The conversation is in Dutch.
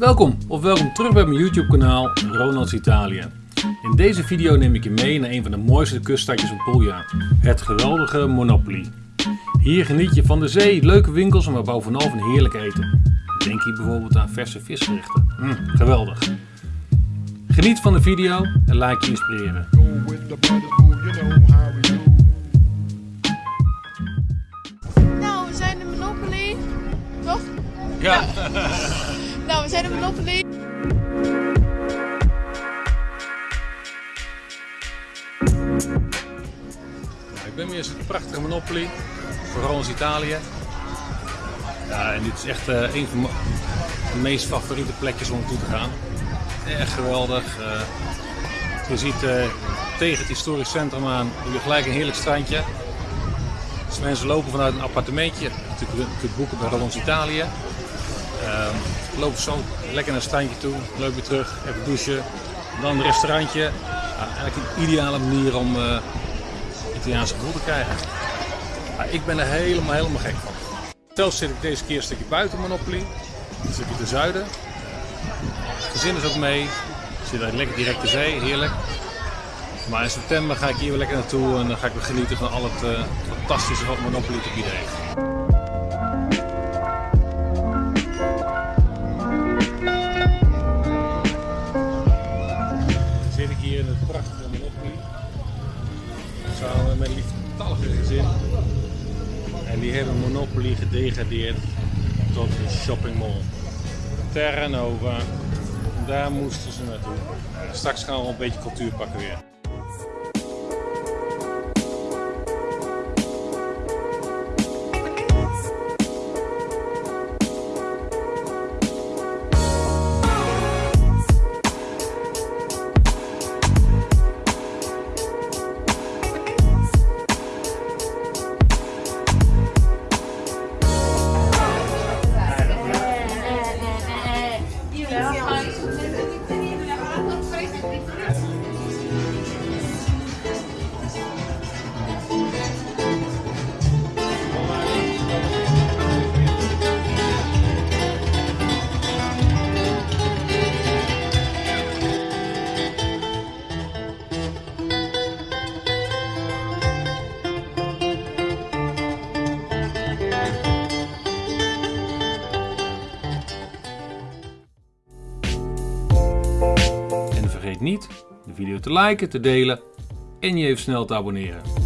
Welkom of welkom terug bij mijn YouTube kanaal Ronalds Italië. In deze video neem ik je mee naar een van de mooiste kuststadjes van Puglia, het geweldige Monopoli. Hier geniet je van de zee, leuke winkels en bovenal van heerlijk eten. Denk hier bijvoorbeeld aan verse visgerechten. Mm, geweldig. Geniet van de video en laat je inspireren. Nou, we zijn de Monopoly. Toch? Ja. Zijn Monopoly. Ik ben weer eens het prachtige Monopoly, vooral in Italië. Ja, en dit is echt eh, een van mijn meest favoriete plekjes om naartoe te gaan. Echt geweldig. eh. je ziet eh, tegen het historisch centrum aan je gelijk een heerlijk strandje. Dus mensen lopen vanuit een appartementje. Je kunt, boeken bij Rollons Italië. Ehm lopen zo lekker naar het strandje toe, leuk weer terug, even douchen. Dan een restaurantje. Eigenlijk een ideale manier om eh, Italiaanse gevoel te krijgen. Ik ben er helemaal, helemaal gek van. Zelfs zit ik deze keer een stukje buiten Monopoly, een stukje ten zuiden. Het gezin is ook mee, zit eigenlijk lekker direct de zee, heerlijk. Maar in september ga ik hier weer lekker naartoe en dan ga ik weer genieten van al het eh, fantastische wat Monopoly te bieden heeft. Hier in het prachtige Monopoly. Samen met lieftallige gezin. En die hebben Monopoly gedegradeerd tot een shoppingmall. Terra Nova. Daar moesten ze naartoe. Straks gaan we een beetje cultuur pakken weer. Vergeet niet de video te liken, te delen en je even snel te abonneren.